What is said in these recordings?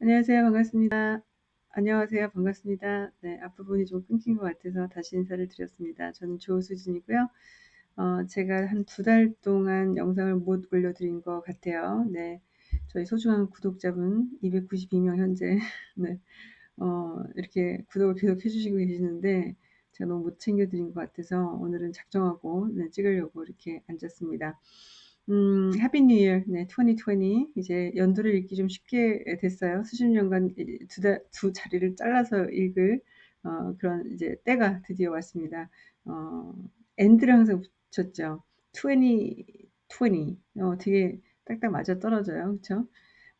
안녕하세요. 반갑습니다. 안녕하세요. 반갑습니다. 네, 앞부분이 좀 끊긴 것 같아서 다시 인사를 드렸습니다. 저는 조수진이고요. 어, 제가 한 두 달 동안 영상을 못 올려드린 것 같아요. 네, 저희 소중한 구독자분 292명 현재 네, 어, 이렇게 구독을 계속 해주시고 계시는데 제가 너무 못 챙겨드린 것 같아서 오늘은 작정하고 네, 찍으려고 이렇게 앉았습니다. 음, Happy New Year. 네, 2020. 이제 연도를 읽기 좀 쉽게 됐어요. 수십 년간 두, 달, 두 자리를 잘라서 읽을 어, 그런 이제 때가 드디어 왔습니다. 어, and를 항상 붙였죠. 20, 20. 어, 되게 딱딱 맞아 떨어져요. 그쵸?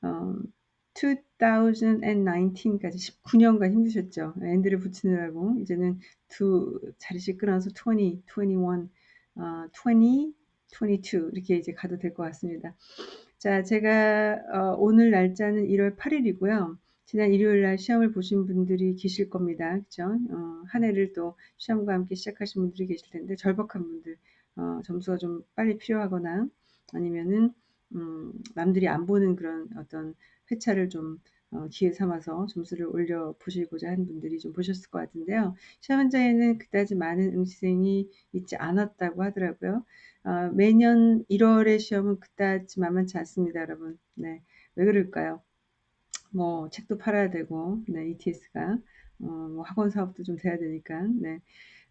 어, 2019까지 19년간 힘드셨죠. and를 붙이느라고. 이제는 두 자리씩 끊어서 20, 21, 어, 20, 22 이렇게 이제 가도 될 것 같습니다. 자, 제가 어, 오늘 날짜는 1월 8일이고요. 지난 일요일 날 시험을 보신 분들이 계실 겁니다. 그죠? 어, 한 해를 또 시험과 함께 시작하신 분들이 계실 텐데 절박한 분들 어, 점수가 좀 빨리 필요하거나 아니면은 음, 남들이 안 보는 그런 어떤 회차를 좀 어, 기회 삼아서 점수를 올려 보시고자 한 분들이 좀 보셨을 것 같은데요. 시험 현장에는 그다지 많은 응시생이 있지 않았다고 하더라고요. 어, 매년 1월의 시험은 그다지 만만치 않습니다, 여러분. 네, 왜 그럴까요? 뭐 책도 팔아야 되고, 네, ETS가 어, 뭐 학원 사업도 좀 돼야 되니까, 네.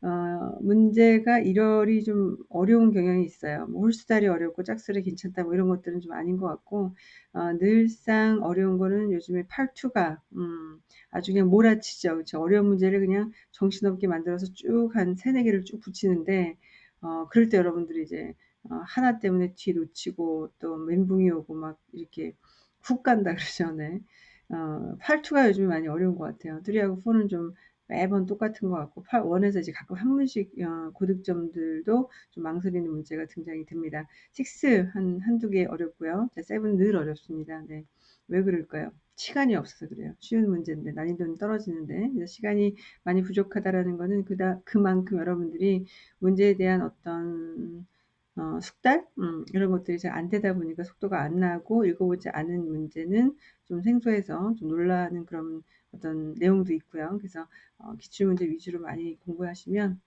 어, 문제가 1월이 좀 어려운 경향이 있어요. 뭐 홀수달이 어렵고 짝수리 괜찮다 뭐 이런 것들은 좀 아닌 것 같고 어, 늘상 어려운 거는 요즘에 팔투가 음, 아주 그냥 몰아치죠. 그렇죠? 어려운 문제를 그냥 정신없게 만들어서 쭉 한 세네 개를 쭉 붙이는데 어, 그럴 때 여러분들이 이제 어, 하나 때문에 뒤 놓치고 또 멘붕이 오고 막 이렇게 훅 간다 그러죠. 네. 어, 팔투가 요즘에 많이 어려운 것 같아요. 3하고 4는 좀 매번 똑같은 것 같고 8, 원에서 이제 가끔 한 문씩 어, 고득점들도 좀 망설이는 문제가 등장이 됩니다. 6 한, 한두 개 어렵고요. 7은 늘 어렵습니다. 네. 왜 그럴까요? 시간이 없어서 그래요. 쉬운 문제인데 난이도는 떨어지는데 시간이 많이 부족하다라는 거는 그다 그만큼 여러분들이 문제에 대한 어떤 어, 숙달 음, 이런 것들이 잘 안 되다 보니까 속도가 안 나고 읽어보지 않은 문제는 좀 생소해서 좀 놀라는 그런 어떤 내용도 있고요. 그래서 어, 기출문제 위주로 많이 공부하시면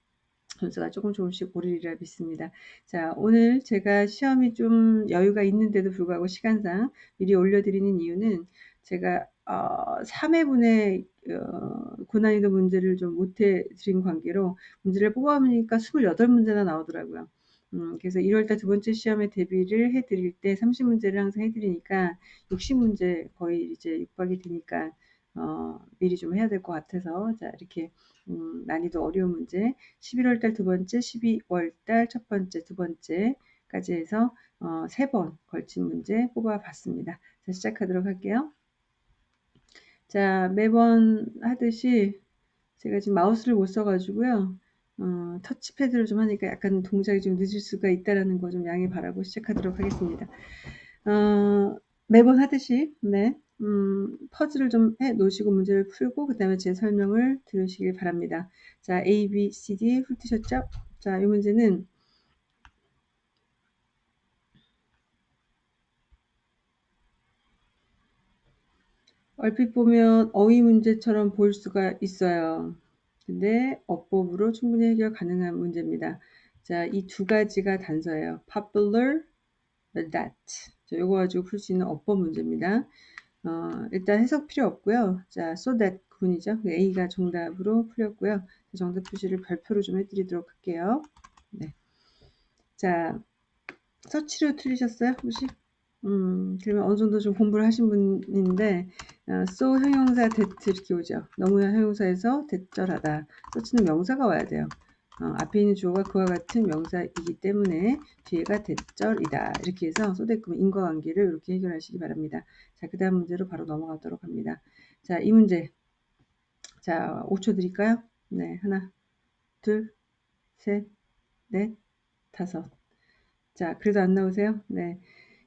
점수가 조금 조금씩 오르리라 믿습니다. 자, 오늘 제가 시험이 좀 여유가 있는데도 불구하고 시간상 미리 올려드리는 이유는 제가 어, 3회분의 어, 고난이도 문제를 좀 못해 드린 관계로 문제를 뽑아보니까 28문제나 나오더라고요. 음, 그래서 1월달 두 번째 시험에 대비를 해드릴 때 30문제를 항상 해드리니까 60문제 거의 이제 육박이 되니까 어, 미리 좀 해야 될 것 같아서 자 이렇게 음, 난이도 어려운 문제 11월달 두 번째 12월달 첫 번째 두 번째까지 해서 어, 세번 걸친 문제 뽑아봤습니다. 자 시작하도록 할게요. 자 매번 하듯이 제가 지금 마우스를 못 써가지고요. 어, 터치패드를 좀 하니까 약간 동작이 좀 늦을 수가 있다라는 거 좀 양해 바라고 시작하도록 하겠습니다. 어, 매번 하듯이 네, 음, 퍼즐을 좀 해 놓으시고 문제를 풀고 그 다음에 제 설명을 들으시길 바랍니다. 자, A, B, C, D 훑으셨죠? 자, 이 문제는 얼핏 보면 어휘 문제처럼 보일 수가 있어요. 근데 어법으로 충분히 해결 가능한 문제입니다. 자, 이 두 가지가 단서예요. popular, that. 자, 요거 가지고 풀 수 있는 어법 문제입니다. 어, 일단 해석 필요 없고요. 자, so that 구분이죠. A가 정답으로 풀렸고요. 정답 표시를 별표로 좀 해드리도록 할게요. 네. 자, 서치로 틀리셨어요? 혹시? 음, 그러면 어느 정도 좀 공부를 하신 분인데, 어, so 형용사 that 이렇게 오죠. 너무나 형용사에서 대절하다. 서치는 명사가 와야 돼요. 어, 앞에 있는 주어가 그와 같은 명사이기 때문에 뒤에가 대절이다. 이렇게 해서 소대금 인과관계를 이렇게 해결하시기 바랍니다. 자, 그 다음 문제로 바로 넘어가도록 합니다. 자, 이 문제. 자, 5초 드릴까요? 네, 하나, 둘, 셋, 넷, 다섯. 자, 그래도 안 나오세요? 네.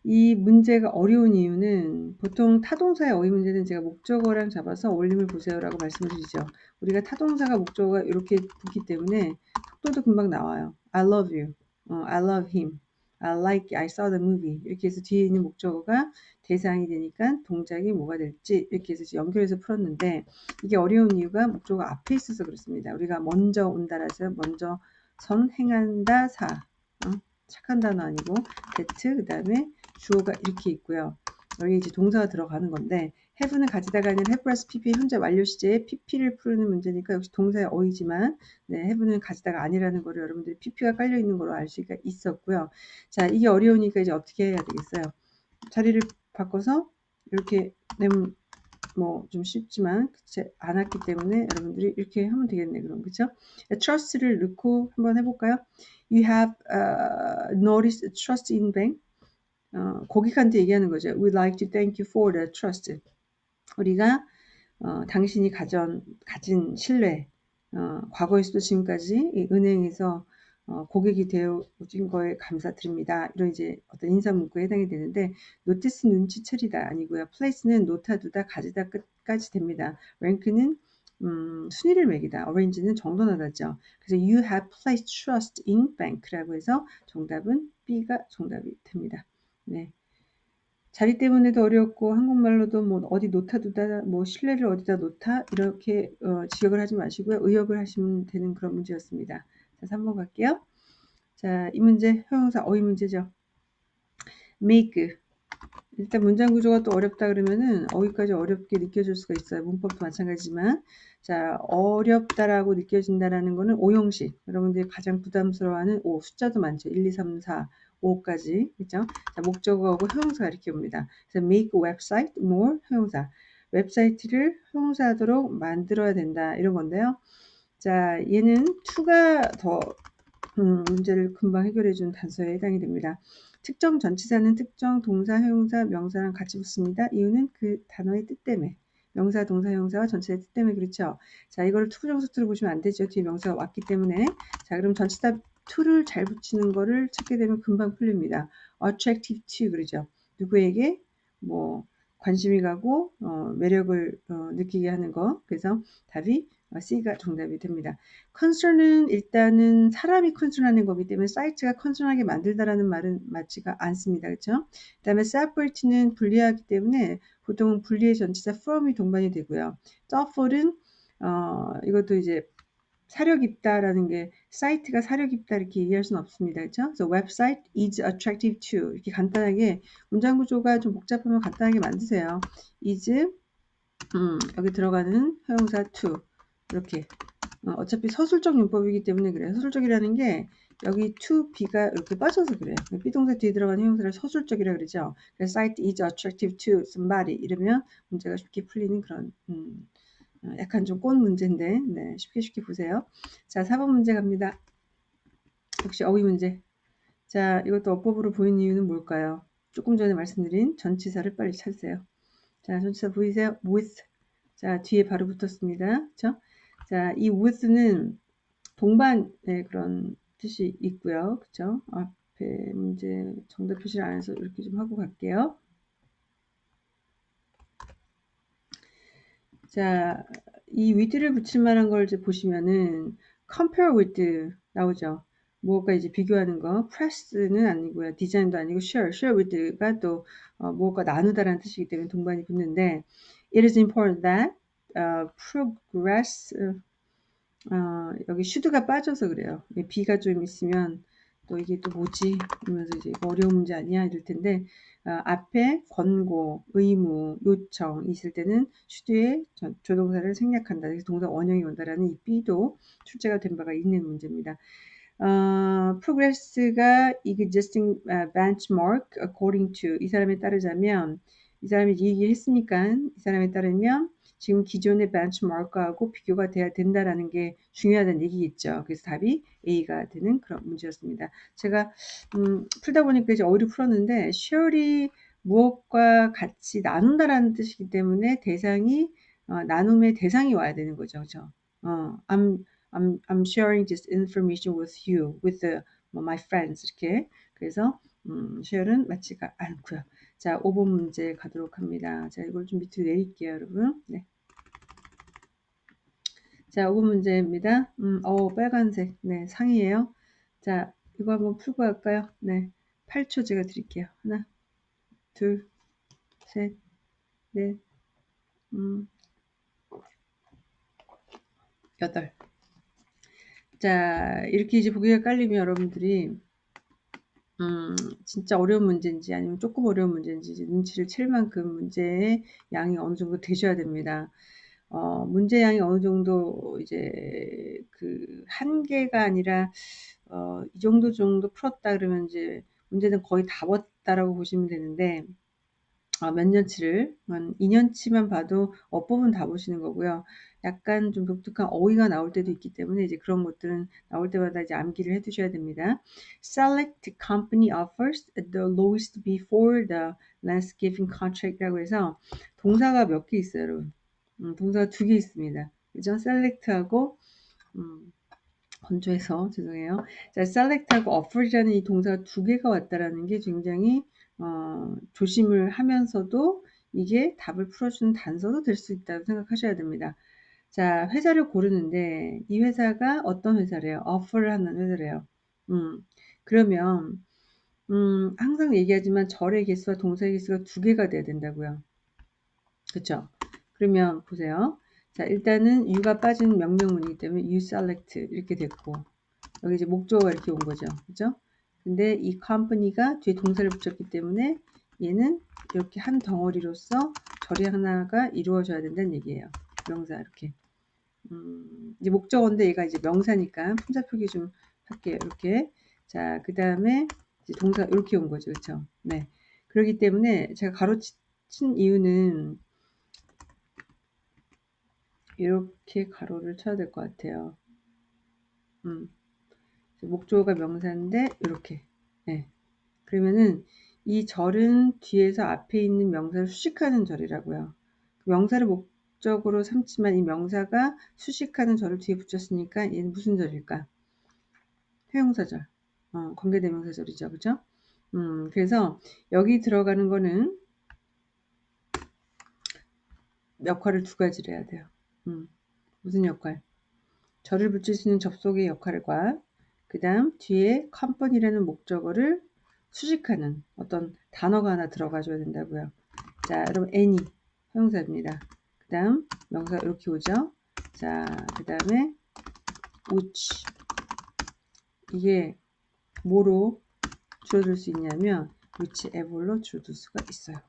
이 문제가 어려운 이유는 보통 타동사의 어휘 문제는 제가 목적어랑 잡아서 올림을 보세요라고 말씀을 드리죠. 우리가 타동사가 목적어가 이렇게 붙기 때문에 속도도 금방 나와요. I love you. 어, I love him. I like, I saw the movie. 이렇게 해서 뒤에 있는 목적어가 대상이 되니까 동작이 뭐가 될지 이렇게 해서 연결해서 풀었는데 이게 어려운 이유가 목적어 앞에 있어서 그렇습니다. 우리가 먼저 온다라서 먼저 선 행한다 사 어? 착한 단어 아니고 that 그 다음에 주어가 이렇게 있고요. 여기 이제 동사가 들어가는 건데 have는 가지다가 아니라 have plus pp 현재 완료 시제에 pp를 푸는 문제니까 역시 동사의 어이지만 네, have는 가지다가 아니라는 거를 여러분들이 pp가 깔려 있는 걸로 알 수가 있었고요. 자, 이게 어려우니까 이제 어떻게 해야 되겠어요? 자리를 바꿔서 이렇게 내면 뭐좀 쉽지만 안 왔기 때문에 여러분들이 이렇게 하면 되겠네 그럼 그죠? trust를 넣고 한번 해볼까요? You have uh, noticed trust in bank. 어, 고객한테 얘기하는 거죠. We'd like to thank you for the trust. 우리가 어, 당신이 가전, 가진 신뢰, 어, 과거에서도 지금까지 은행에서 어, 고객이 되어진 거에 감사드립니다. 이런 이제 어떤 인사 문구에 해당이 되는데 notice 눈치차리다 아니고요. place는 놓다 두다 가지다 끝까지 됩니다. rank는 음, 순위를 매기다. arrange는 정돈하다죠. 그래서 you have placed trust in bank라고 해서 정답은 B가 정답이 됩니다. 네. 자리 때문에도 어렵고 한국말로도 뭐 어디 놓다 두다 뭐 신뢰를 어디다 놓다 이렇게 어, 지적을 하지 마시고요. 의역을 하시면 되는 그런 문제였습니다. 자, 3번 갈게요. 자, 이 문제 형용사 어휘 문제죠. make 일단 문장 구조가 또 어렵다 그러면은 어휘까지 어렵게 느껴질 수가 있어요. 문법도 마찬가지지만 자 어렵다라고 느껴진다라는 거는 오형식 여러분들이 가장 부담스러워하는 오 숫자도 많죠. 1, 2, 3, 4, 5까지 그죠? 자 목적어하고 형용사가 이렇게 옵니다. 그래서 make website more 형용사 웹사이트를 형용사하도록 만들어야 된다 이런 건데요. 자 얘는 to가 더 음, 문제를 금방 해결해 준 단서에 해당이 됩니다. 특정 전치사는 특정 동사, 형용사, 명사랑 같이 붙습니다. 이유는 그 단어의 뜻 때문에. 명사, 동사, 형용사와 전치사의 뜻 때문에 그렇죠. 자, 이거를 to부정사 to로 보시면 안 되죠. 뒤에 명사가 왔기 때문에. 자, 그럼 전치사 to를 잘 붙이는 거를 찾게 되면 금방 풀립니다. attractive to 그러죠. 누구에게 뭐 관심이 가고 어, 매력을 어, 느끼게 하는 거. 그래서 답이 C가 정답이 됩니다. 컨설은 일단은 사람이 컨설하는 거기 때문에 사이트가 컨설하게 만들다라는 말은 맞지가 않습니다. 그렇죠? 그 다음에 separate는 분리하기 때문에 보통 분리의 전치사 from이 동반이 되고요. thoughtful은 어, 이것도 이제 사려 깊다라는 게 사이트가 사려 깊다 이렇게 얘기할 수는 없습니다. 그렇죠? 그래서 website is attractive to 이렇게 간단하게 문장 구조가 좀 복잡하면 간단하게 만드세요. is 음, 여기 들어가는 형용사 to 이렇게 어, 차피 서술적 윤법이기 때문에 그래요. 서술적이라는 게 여기 to be가 이렇게 빠져서 그래요. 비동사 뒤에 들어가는 형용사를 서술적이라 그러죠. 그래서 site is attractive to somebody 이러면 문제가 쉽게 풀리는 그런 음, 어, 약간 좀 꼰 문제인데 네, 쉽게 쉽게 보세요. 자, 4번 문제 갑니다. 역시 어휘 문제. 자, 이것도 어법으로 보인 이유는 뭘까요? 조금 전에 말씀드린 전치사를 빨리 찾으세요. 자, 전치사 보이세요? with. 자, 뒤에 바로 붙었습니다. 그렇죠? 자, 이 with는 동반의 그런 뜻이 있고요. 그쵸? 앞에 문제 정답 표시를 안 해서 이렇게 좀 하고 갈게요. 자, 이 with를 붙일 만한 걸 이제 보시면은 compare with 나오죠. 무엇과 이제 비교하는 거. press는 아니고요. 디자인도 아니고 share. share with가 또 어, 무엇과 나누다라는 뜻이기 때문에 동반이 붙는데 it is important that 어, progress 어, 여기 should가 빠져서 그래요. B가 좀 있으면 또 이게 또 뭐지? 이러면서 이제 어려운 문제 아니야? 이럴 텐데 어, 앞에 권고, 의무, 요청 있을 때는 should의 조동사를 생략한다. 그래서 동사 원형이 온다라는 이 B도 출제가 된 바가 있는 문제입니다. 어, progress가 existing benchmark according to 이 사람에 따르자면 이 사람이 얘기를 했으니까 이 사람에 따르면 지금 기존의 벤치마크하고 비교가 돼야 된다라는 게 중요하다는 얘기겠죠. 그래서 답이 A가 되는 그런 문제였습니다. 제가 음, 풀다 보니까 이제 어휘를 풀었는데 share이 무엇과 같이 나눈다라는 뜻이기 때문에 대상이 어, 나눔의 대상이 와야 되는 거죠. 그죠? 어, I'm, I'm, I'm sharing this information with you, with the, my friends 이렇게 그래서 음, share은 맞지가 않고요. 자, 5번 문제 가도록 합니다. 자, 이걸 좀 밑으로 내릴게요, 여러분. 네. 자, 5번 문제입니다. 음, 어, 빨간색. 네, 상이에요. 자, 이거 한번 풀고 갈까요? 네. 8초 제가 드릴게요. 하나, 둘, 셋, 넷, 음, 여덟. 자, 이렇게 이제 보기가 깔리면 여러분들이 음, 진짜 어려운 문제인지 아니면 조금 어려운 문제인지 눈치를 챌 만큼 문제의 양이 어느 정도 되셔야 됩니다. 어, 문제 양이 어느 정도 이제 그 한계가 아니라 어, 이 정도 정도 풀었다 그러면 이제 문제는 거의 다 봤다라고 보시면 되는데 어, 몇 년치를 한 2년치만 봐도 어법은 다 보시는 거고요. 약간 좀 독특한 어휘가 나올 때도 있기 때문에 이제 그런 것들은 나올 때마다 이제 암기를 해 두셔야 됩니다. Select company offers the lowest before the given contract라고 해서 동사가 몇 개 있어요, 여러분. 음, 동사가 두 개 있습니다. 그죠? select하고 음, 건조해서 죄송해요. 자, select하고 offer이라는 이 동사가 두 개가 왔다라는 게 굉장히 어, 조심을 하면서도 이게 답을 풀어주는 단서도 될 수 있다고 생각하셔야 됩니다. 자, 회사를 고르는데 이 회사가 어떤 회사래요? offer를 하는 회사래요. 음, 그러면 음, 항상 얘기하지만 절의 개수와 동사의 개수가 두 개가 돼야 된다고요. 그쵸? 그러면 보세요. 자, 일단은 you가 빠진 명령문이기 때문에 you select 이렇게 됐고 여기 이제 목적어가 이렇게 온 거죠. 그죠? 근데 이 company가 뒤에 동사를 붙였기 때문에 얘는 이렇게 한 덩어리로서 절이 하나가 이루어져야 된다는 얘기예요. 명사 이렇게. 음, 이제 목적어인데 얘가 이제 명사니까 품사 표기 좀 할게요. 이렇게. 자, 그 다음에 동사 이렇게 온 거죠. 그렇죠? 네. 그렇기 때문에 제가 가로친 이유는 이렇게 가로를 쳐야 될 것 같아요. 음. 목조가 명사인데 이렇게. 네. 그러면은 이 절은 뒤에서 앞에 있는 명사를 수식하는 절이라고요. 명사를 목적으로 삼지만 이 명사가 수식하는 절을 뒤에 붙였으니까 얘는 무슨 절일까? 회용사절. 어, 관계대명사절이죠. 그죠? 음, 그래서 여기 들어가는 거는 역할을 두 가지를 해야 돼요. 음, 무슨 역할? 절을 붙일 수 있는 접속의 역할과 그 다음 뒤에 컴퍼니라는 목적어를 수식하는 어떤 단어가 하나 들어가줘야 된다고요. 자, 여러분 any 형용사입니다. 그 다음 명사 이렇게 오죠. 자, 그 다음에 which 이게 뭐로 줄어들 수 있냐면 whichever로 줄어들 수가 있어요.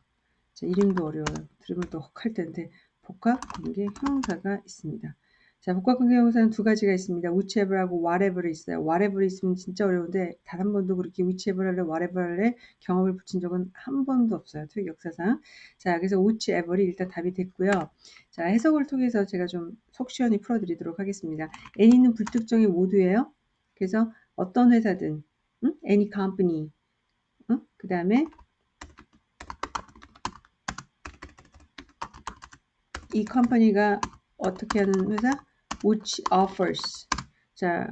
자, 이름도 어려워요. 들으면 또 혹할 텐데 복합 관계 형용사가 있습니다. 자, 복합 관계 형용사는 두 가지가 있습니다. whichever하고 whatever이 있어요. whatever 있으면 진짜 어려운데 단 한 번도 그렇게 whichever 할래 whatever 할래 경험을 붙인 적은 한 번도 없어요. 특히 역사상. 자, 그래서 whichever이 일단 답이 됐고요. 자, 해석을 통해서 제가 좀 속 시원히 풀어 드리도록 하겠습니다. any는 불특정의 모두예요. 그래서 어떤 회사든 응? any company 응? 그 다음에 이 company가 어떻게 하는 회사? which offers. 자,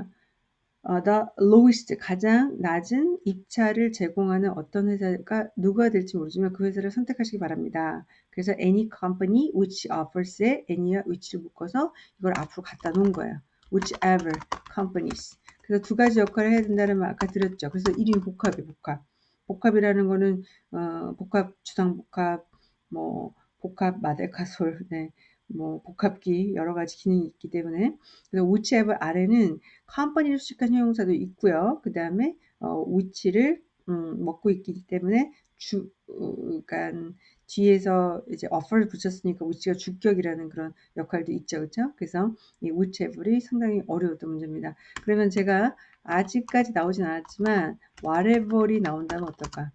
어, the lowest 가장 낮은 입찰을 제공하는 어떤 회사가 누가 될지 모르지만 그 회사를 선택하시기 바랍니다. 그래서 any company which offers에 any와 which를 묶어서 이걸 앞으로 갖다 놓은 거예요. whichever companies. 그래서 두 가지 역할을 해야 된다는 말 아까 드렸죠. 그래서 이름이 복합이 복합. 복합이라는 거는 어, 복합 주당 복합 뭐 복합 마데카솔, 네, 뭐 복합기 여러 가지 기능이 있기 때문에 그래서 whichever 아래는 컴퍼니를 수식한 형용사도 있고요. 그 다음에 어, which를 음, 먹고 있기 때문에 주, 어, 그러니까 뒤에서 이제 offer를 붙였으니까 which가 주격이라는 그런 역할도 있죠, 그렇죠? 그래서 이 whichever이 상당히 어려웠던 문제입니다. 그러면 제가 아직까지 나오진 않았지만 whatever이 나온다면 어떨까?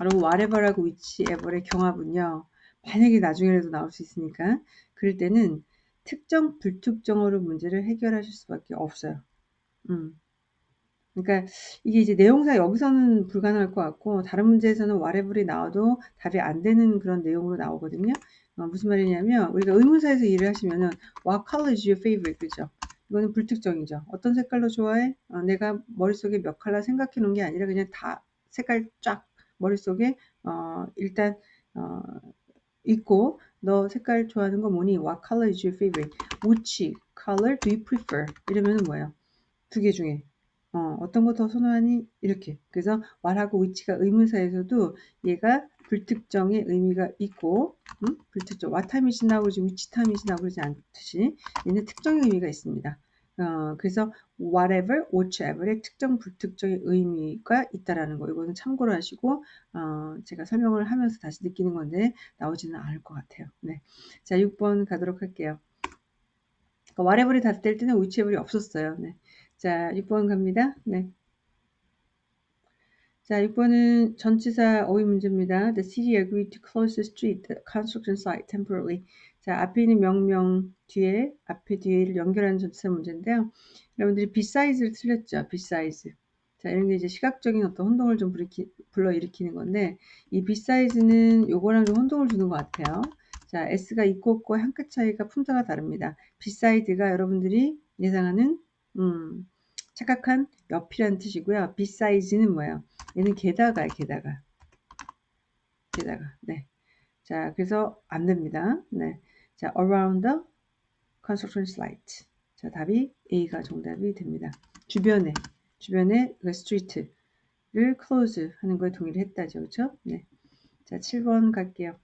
여러분 whatever하고 whichever의 경합은요. 만약에 나중에라도 나올 수 있으니까 그럴 때는 특정 불특정어로 문제를 해결하실 수밖에 없어요. 음. 그러니까 이게 이제 내용상 여기서는 불가능할 것 같고 다른 문제에서는 whatever이 나와도 답이 안 되는 그런 내용으로 나오거든요. 어, 무슨 말이냐면 우리가 의문사에서 일을 하시면은 what color is your favorite 그죠? 이거는 불특정이죠. 어떤 색깔로 좋아해? 어, 내가 머릿속에 몇 컬러 생각해 놓은 게 아니라 그냥 다 색깔 쫙 머릿속에 어, 일단 어, 있고 너 색깔 좋아하는 거 뭐니? What color is your favorite? Which color do you prefer? 이러면 뭐예요? 두 개 중에 어, 어떤 거 더 선호하니? 이렇게. 그래서 what하고 which가 의문사에서도 얘가 불특정의 의미가 있고, 음? 불특정. what time is now 그러지 which time is now 그러지 않듯이 얘는 특정의 의미가 있습니다. 어, 그래서 whatever, whichever의 특정, 불특정의 의미가 있다라는 거. 이거는 참고로 하시고, 어, 제가 설명을 하면서 다시 느끼는 건데, 나오지는 않을 것 같아요. 네. 자, 6번 가도록 할게요. 그러니까 whatever이 닫을 때는 whichever이 없었어요. 네. 자, 6번 갑니다. 네. 자, 6번은 전치사 어휘 문제입니다. The city agreed to close the street, the construction site temporarily. 자, 앞에 있는 명명 뒤에, 앞에 뒤에를 연결하는 전치사 문제인데요. 여러분들이 besides 틀렸죠? besides. 자, 이런 게 이제 시각적인 어떤 혼동을 좀 불러일으키, 불러일으키는 건데, 이 besides,는 요거랑 좀 혼동을 주는 것 같아요. 자, s가 있고 없고 한 끗 차이가 품자가 다릅니다. beside가 여러분들이 예상하는 음, 착각한 옆이라는 뜻이고요. beside는 뭐예요? 얘는 게다가 게다가 게다가 네. 자, 그래서 안 됩니다. 네. 자, around the construction site. 자, 답이 A가 정답이 됩니다. 주변에 주변에 그 street를 close 하는 거에 동의를 했다죠. 그렇죠? 네. 자, 7번 갈게요.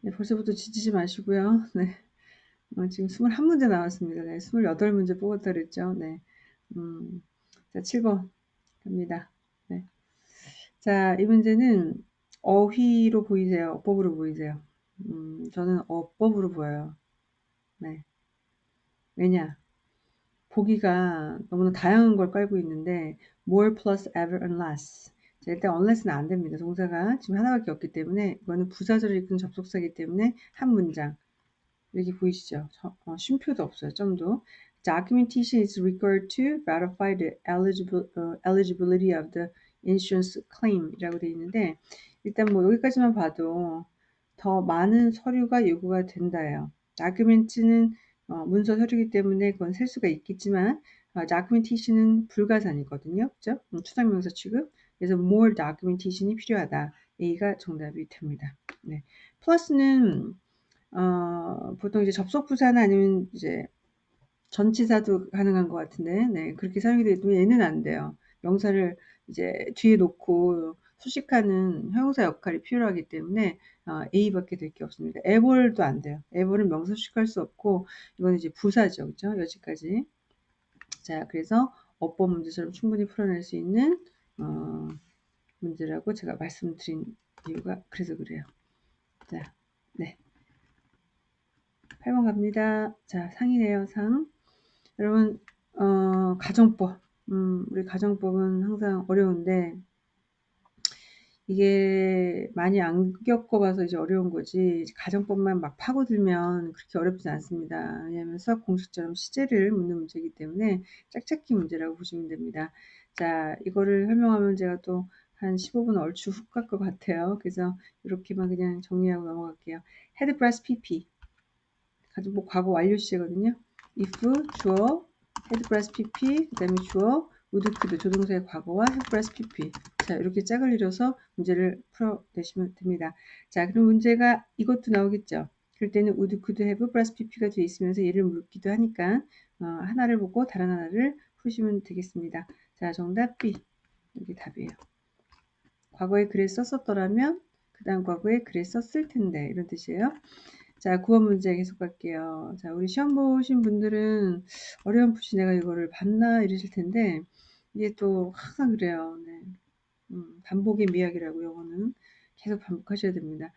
네, 벌써부터 지치지 마시고요. 네. 어, 지금 21문제 나왔습니다. 네, 28문제 뽑았다 그랬죠. 네. 음, 자, 7번 갑니다. 네. 자, 이 문제는 어휘로 보이세요? 어법으로 보이세요? 음, 저는 어법으로 보여요. 네. 왜냐? 보기가 너무나 다양한 걸 깔고 있는데 more plus ever unless 자, 일단 unless는 안 됩니다. 동사가 지금 하나밖에 없기 때문에 이거는 부사절을 이끈 접속사이기 때문에 한 문장 여기 보이시죠? 어, 쉼표도 없어요. 점도. Documentation is required to verify the uh, eligibility of the insurance claim 이라고 되어 있는데 일단 뭐 여기까지만 봐도 더 많은 서류가 요구가 된다예요. document는 어, 문서 서류이기 때문에 그건 셀 수가 있겠지만 어, documentation은 불가산이거든요. 그죠? 음, 추상명사 취급. 그래서 more documentation이 필요하다. A가 정답이 됩니다. 네. 플러스는 어, 보통 이제 접속 부사나 아니면 이제 전치사도 가능한 것 같은데, 네, 그렇게 사용이 되면 얘는 안 돼요. 명사를 이제 뒤에 놓고 수식하는 형용사 역할이 필요하기 때문에 어, A밖에 될 게 없습니다. 에볼도 안 돼요. 에볼은 명사 수식할 수 없고 이건 이제 부사죠, 그죠? 여기까지. 자, 그래서 어법 문제처럼 충분히 풀어낼 수 있는 어, 문제라고 제가 말씀드린 이유가 그래서 그래요. 자, 네. 8번 갑니다. 자, 상이네요, 상. 여러분, 어, 가정법. 음, 우리 가정법은 항상 어려운데, 이게 많이 안 겪어봐서 이제 어려운 거지, 가정법만 막 파고들면 그렇게 어렵지 않습니다. 왜냐하면 수학 공식처럼 시제를 묻는 문제이기 때문에 짝짓기 문제라고 보시면 됩니다. 자, 이거를 설명하면 제가 또 한 15분 얼추 훅 갈 것 같아요. 그래서 이렇게만 그냥 정리하고 넘어갈게요. had 플러스 PP. 가지고 뭐 과거 완료 시제거든요. if 주어 had 플러스 pp 그 다음에 주어 could 조동사의 과거와 플러스 pp 자 이렇게 짝을 이뤄서 문제를 풀어내시면 됩니다. 자 그럼 문제가 이것도 나오겠죠. 그럴 때는 would could have 플러스 pp가 되어 있으면서 얘를 묻기도 하니까 어, 하나를 보고 다른 하나를 푸시면 되겠습니다. 자 정답 B 이게 답이에요. 과거에 글에 썼었더라면 그 다음 과거에 글에 썼을 텐데 이런 뜻이에요. 자, 9번 문제 계속 갈게요. 자, 우리 시험 보신 분들은 어려운풋이 내가 이거를 봤나 이러실 텐데, 이게 또 항상 그래요. 네. 음, 반복의 미학이라고 요거는 계속 반복하셔야 됩니다.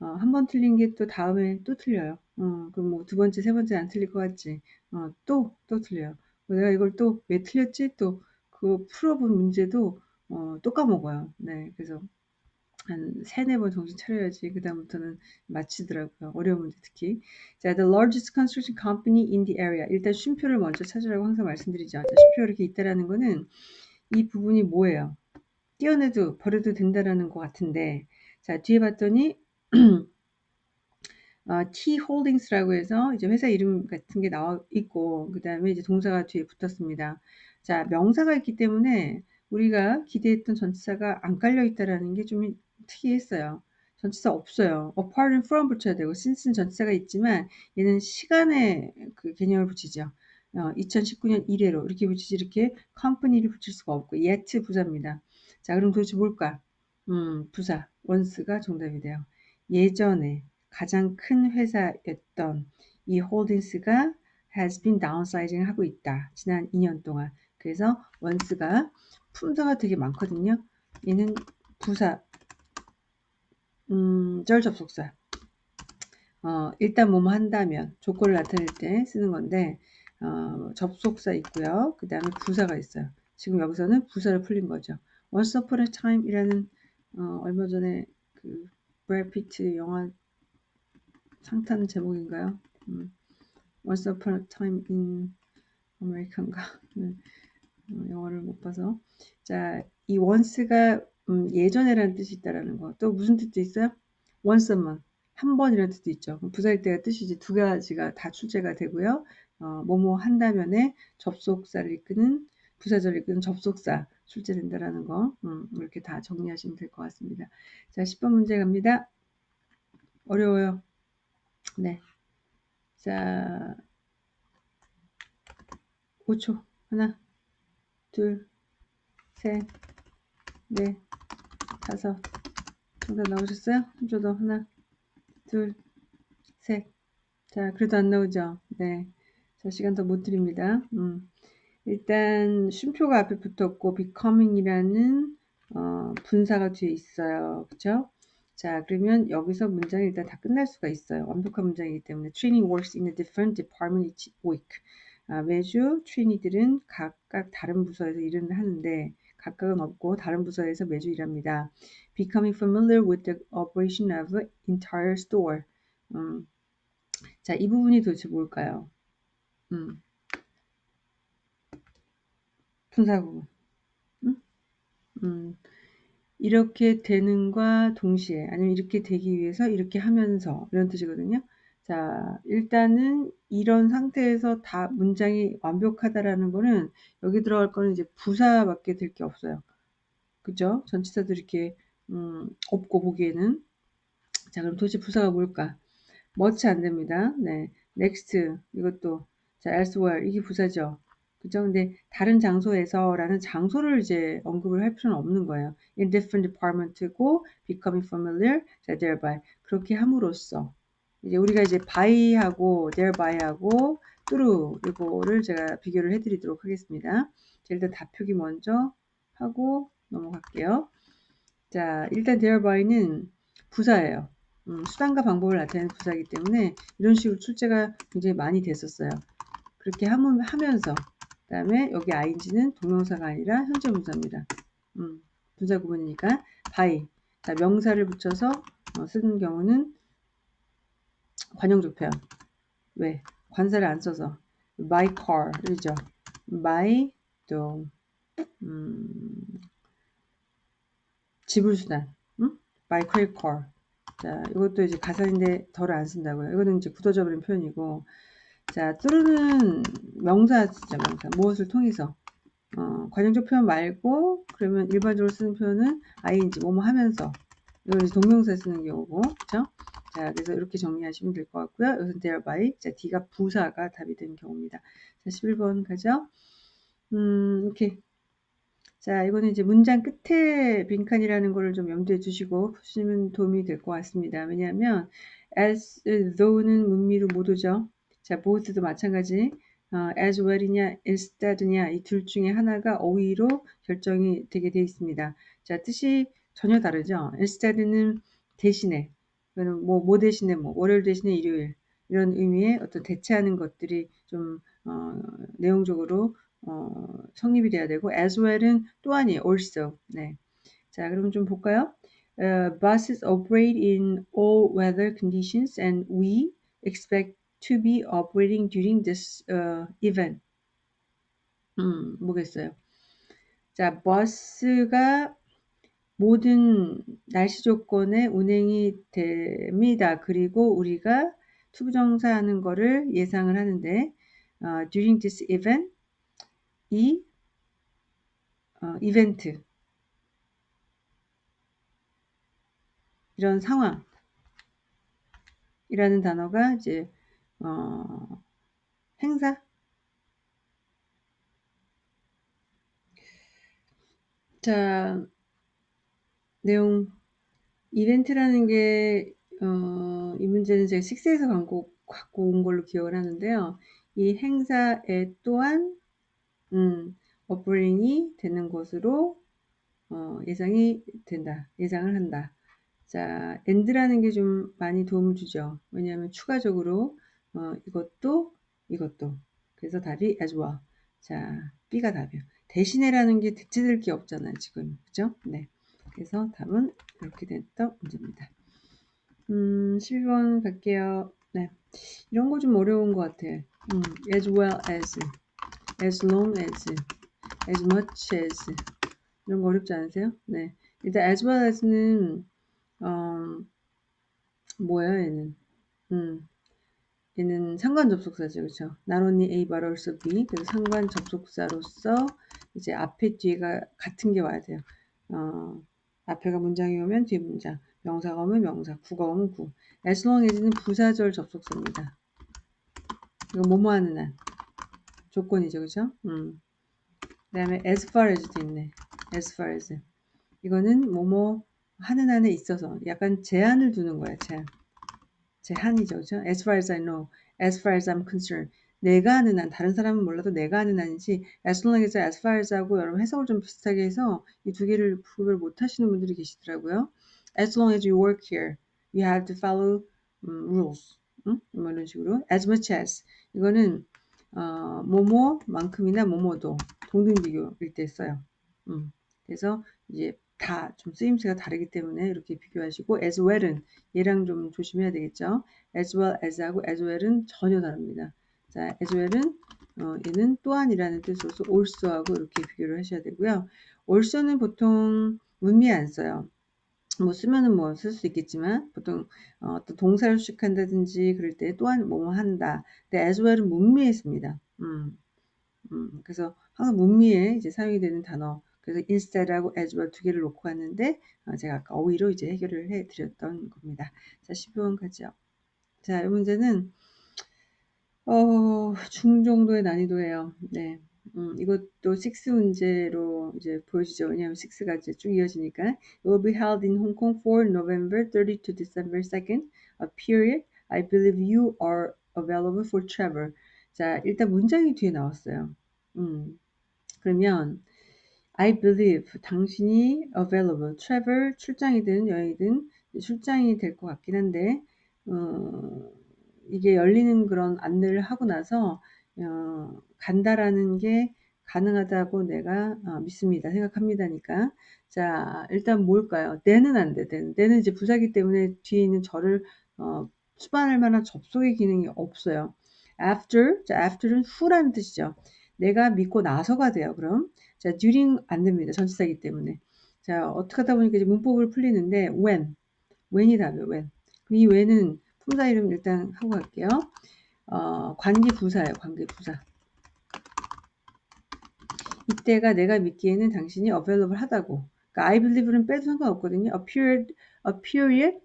어, 한 번 틀린 게 또 다음에 또 틀려요. 어, 그럼 뭐 두 번째, 세 번째 안 틀릴 것 같지? 어, 또, 또 틀려요. 내가 이걸 또 왜 틀렸지? 또 그 풀어본 문제도 어, 또 까먹어요. 네, 그래서 한 세네 번 정신 차려야지 그 다음부터는 마치더라고요. 어려운 문제 특히. 자, the largest construction company in the area. 일단 쉼표를 먼저 찾으라고 항상 말씀드리죠. 자, 쉼표 이렇게 있다라는 거는 이 부분이 뭐예요? 띄어내도 버려도 된다라는 것 같은데 자, 뒤에 봤더니 어, T 홀딩스라고 해서 이제 회사 이름 같은 게 나와 있고 그 다음에 이제 동사가 뒤에 붙었습니다. 자, 명사가 있기 때문에 우리가 기대했던 전치사가 안 깔려 있다라는 게 좀 특이했어요. 전치사 없어요. apart from 붙여야 되고 since는 전치사가 있지만 얘는 시간의 그 개념을 붙이죠. 어, 2019년 이래로 이렇게 붙이지 이렇게 컴퍼니를 붙일 수가 없고 yet 부사입니다. 자 그럼 도대체 뭘까? 음, 부사 once가 정답이 돼요. 예전에 가장 큰 회사였던 이 홀딩스가 has been downsizing 하고 있다. 지난 2년 동안. 그래서 once가 품사가 되게 많거든요. 얘는 부사, 음, 절 접속사. 어, 일단 뭐뭐 한다면 조건을 나타낼 때 쓰는 건데 어, 접속사 있고요. 그 다음에 부사가 있어요. 지금 여기서는 부사를 풀린 거죠. Once Upon a Time이라는 어, 얼마 전에 그 브래드 피트 영화 상탄 제목인가요? 음, Once Upon a Time in America인가? 네, 어, 영화를 못 봐서 자, 이 once가 음, 예전에라는 뜻이 있다라는 거. 또 무슨 뜻도 있어요? once만 한 번이라는 뜻도 있죠. 부사일 때가 뜻이지 두 가지가 다 출제가 되고요. 어, 뭐뭐 한다면에 접속사를 이끄는 부사절을 이끄는 접속사 출제된다라는 거 음, 이렇게 다 정리하시면 될 것 같습니다. 자, 10번 문제 갑니다. 어려워요. 네. 자, 5초. 하나, 둘, 셋, 넷, 다섯. 정답 나오셨어요? 좀더 하나, 둘, 셋. 자, 그래도 안 나오죠? 네. 자, 시간 더 못 드립니다. 음. 일단, 쉼표가 앞에 붙었고, becoming이라는, 어, 분사가 뒤에 있어요. 그쵸? 자, 그러면 여기서 문장이 일단 다 끝날 수가 있어요. 완벽한 문장이기 때문에. Training works in a different department each week. 아, 매주 트레이니들은 각각 다른 부서에서 일을 하는데, 각각은 없고 다른 부서에서 매주 일합니다. Becoming familiar with the operation of entire store. 음, 자, 이 부분이 도대체 뭘까요? 음, 분사구문. 음? 음, 이렇게 되는과 동시에 아니면 이렇게 되기 위해서 이렇게 하면서 이런 뜻이거든요. 자, 일단은 이런 상태에서 다 문장이 완벽하다라는 거는 여기 들어갈 거는 이제 부사밖에 될 게 없어요. 그죠? 전치사도 이렇게 음, 없고 보기에는 자 그럼 도대체 부사가 뭘까? much 안 됩니다. 네, next 이것도 자 elsewhere 이게 부사죠. 그죠? 근데 다른 장소에서라는 장소를 이제 언급을 할 필요는 없는 거예요. in different department고 becoming familiar 자 thereby 그렇게 함으로써 이제 우리가 이제 by하고 thereby,하고 through 이거를 제가 비교를 해드리도록 하겠습니다. 자, 일단 답표기 먼저 하고 넘어갈게요. 자, 일단 thereby,는 부사예요. 음, 수단과 방법을 나타내는 부사이기 때문에 이런 식으로 출제가 굉장히 많이 됐었어요. 그렇게 하면서 그 다음에 여기 ing는 동명사가 아니라 현재 분사입니다. 음, 분사 구문이니까 by 자 명사를 붙여서 어, 쓰는 경우는 관용적 표현. 왜? 관사를 안 써서 my car이죠. my 또 음, 지불수단. 음? my credit card. 자, 이것도 이제 가사인데 덜 안 쓴다고요. 이거는 이제 굳어져 버린 표현이고. 자, 뚜루는 명사 진짜 명사. 무엇을 통해서. 어, 관용적 표현 말고, 그러면 일반적으로 쓰는 표현은 ing, 뭐뭐 하면서. 이걸 이제 동명사에 쓰는 경우고, 그쵸? 자, 그래서 이렇게 정리하시면 될 것 같고요. 여기서 thereby, 자, D가 부사가 답이 되는 경우입니다. 자, 11번 가죠. 음, 이렇게. 자, 이거는 이제 문장 끝에 빈칸이라는 거를 좀 염두에 두시고 푸시면 도움이 될 것 같습니다. 왜냐하면 as though는 문미로 못 오죠. 자, both도 마찬가지. 어, as well이냐, instead냐 이 둘 중에 하나가 어휘로 결정이 되게 되어 있습니다. 자, 뜻이 전혀 다르죠. instead는 대신에 뭐, 뭐 대신에 뭐, 월요일 대신에 일요일. 이런 의미의 어떤 대체하는 것들이 좀, 어, 내용적으로, 어, 성립이 돼야 되고, as well은 또한이 also. 네. 자, 그럼 좀 볼까요? Uh, buses operate in all weather conditions and we expect to be operating during this uh, event. 음, 뭐겠어요? 자, 버스가 모든 날씨 조건에 운행이 됩니다. 그리고 우리가 투부정사하는 것을 예상을 하는데 uh, during this event 이 어, 이벤트 이런 상황이라는 단어가 이제 어, 행사 자 내용 이벤트라는 게 어, 이 문제는 제가 식스에서 광고 갖고 온 걸로 기억을 하는데요. 이 행사에 또한 음, 오프닝이 되는 것으로 어, 예상이 된다. 예상을 한다. 자, and라는 게 좀 많이 도움을 주죠. 왜냐하면 추가적으로 어, 이것도 이것도 그래서 답이 as well. 자, B가 답이요. 대신에라는 게 대체될 게 없잖아요. 지금 그죠? 네. 그래서 답은 이렇게 됐던 문제입니다. 음, 12번 갈게요. 네. 이런 거 좀 어려운 것 같아. 음, as well as, as long as, as much as. 이런 거 어렵지 않으세요? 네. 일단 as well as는, 어, 뭐야, 얘는. 음, 얘는 상관 접속사죠. 그쵸? not only A but also B. 그래서 상관 접속사로서 이제 앞에 뒤에가 같은 게 와야 돼요. 어, 앞에가 문장이 오면 뒤에 문장. 명사가 오면 명사. 구가 오면 구. as long as는 부사절 접속사입니다. 이거 뭐뭐 하는 한. 조건이죠. 그죠? 음. 그 다음에 as far as도 있네. as far as. 이거는 뭐뭐 하는 한에 있어서 약간 제한을 두는 거야. 제한. 제한이죠. 그죠? as far as I know. as far as I'm concerned. 내가 아는 한, 다른 사람은 몰라도 내가 아는 한이지 as long as, as far as 하고 여러분 해석을 좀 비슷하게 해서 이 두 개를 구별 못 하시는 분들이 계시더라고요. as long as you work here, you have to follow um, rules. 응? 뭐 이런 식으로 as much as 이거는 어, 뭐뭐만큼이나 뭐뭐도 동등 비교일 때 써요. 음. 그래서 이제 다 좀 쓰임새가 다르기 때문에 이렇게 비교하시고 as well은 얘랑 좀 조심해야 되겠죠. as well as하고 as well은 전혀 다릅니다. 자, as well은 어, 얘는 또한이라는 뜻으로서 also하고 이렇게 비교를 하셔야 되고요. also는 보통 문미에 안 써요. 뭐 쓰면은 뭐 쓸 수 있겠지만 보통 어, 떤 동사를 수식한다든지 그럴 때 또한 뭐뭐 한다. 근데 as well은 문미에 씁니다. 음, 음, 그래서 항상 문미에 이제 사용이 되는 단어. 그래서 instead하고 as well 두 개를 놓고 왔는데 어, 제가 아까 어휘로 이제 해결을 해 드렸던 겁니다. 자, 12번 가죠. 자, 이 문제는 어, 중 정도의 난이도예요. 네. 음, 이것도 6 문제로 이제 보여지죠. 왜냐하면 6가 이제 쭉 이어지니까. It will be held in Hong Kong for November 30 to December 2nd, a period I believe you are available for travel. 자, 일단 문장이 뒤에 나왔어요. 음, 그러면 I believe 당신이 available, travel 출장이든 여행이든 출장이 될 것 같긴 한데 어, 이게 열리는 그런 안내를 하고 나서 어, 간다라는 게 가능하다고 내가 어, 믿습니다. 생각합니다니까. 자, 일단 뭘까요? 내는 안 돼. 내는, 내는 이제 부사기 때문에 뒤에 있는 저를 어, 수반할 만한 접속의 기능이 없어요. after, 자, after는 후라는 뜻이죠. 내가 믿고 나서가 돼요. 그럼 자, during 안 됩니다. 전치사기 때문에. 자, 어떻게 하다 보니까 이제 문법을 풀리는데 when, when이 답이에요. when. 이 when은 품사 이름 일단 하고 갈게요. 어, 관계부사예요. 관계부사. 이때가 내가 믿기에는 당신이 available 하다고. 그러니까 I believe는 빼도 상관없거든요. A period, a period